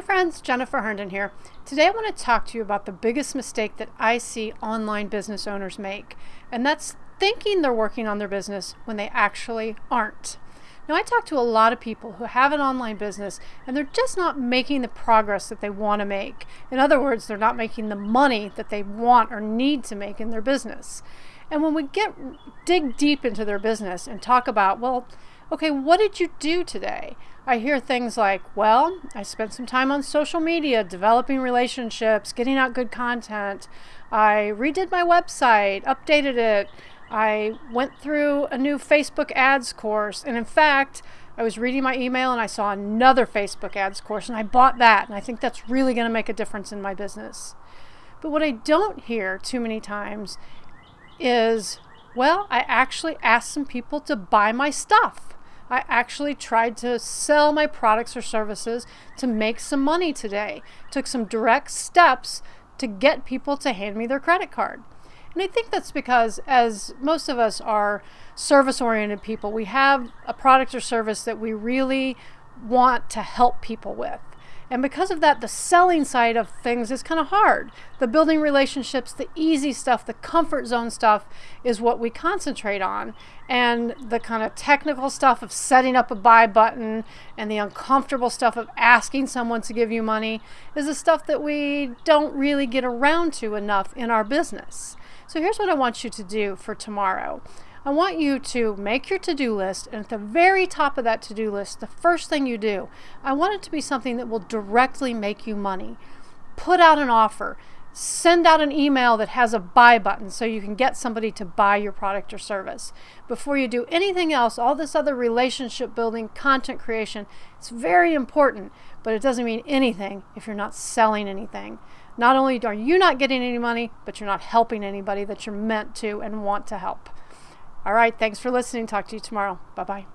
Hey friends, Jennifer Herndon here. Today I want to talk to you about the biggest mistake that I see online business owners make, and that's thinking they're working on their business when they actually aren't. Now I talk to a lot of people who have an online business and they're just not making the progress that they want to make. In other words, they're not making the money that they want or need to make in their business. And when we get dig deep into their business and talk about, well, okay, what did you do today? I hear things like, well, I spent some time on social media developing relationships, getting out good content. I redid my website, updated it. I went through a new Facebook ads course. And in fact, I was reading my email and I saw another Facebook ads course and I bought that. And I think that's really going to make a difference in my business. But what I don't hear too many times is, well, I actually asked some people to buy my stuff. I actually tried to sell my products or services to make some money today. Took some direct steps to get people to hand me their credit card. And I think that's because, as most of us are service oriented people, we have a product or service that we really want to help people with. And because of that, the selling side of things is kind of hard. The building relationships, the easy stuff, the comfort zone stuff is what we concentrate on. And the kind of technical stuff of setting up a buy button and the uncomfortable stuff of asking someone to give you money is the stuff that we don't really get around to enough in our business. So here's what I want you to do for tomorrow. I want you to make your to-do list and at the very top of that to-do list, the first thing you do, I want it to be something that will directly make you money. Put out an offer. Send out an email that has a buy button so you can get somebody to buy your product or service. Before you do anything else, all this other relationship building, content creation, it's very important, but it doesn't mean anything if you're not selling anything. Not only are you not getting any money, but you're not helping anybody that you're meant to and want to help. All right, thanks for listening. Talk to you tomorrow. Bye bye.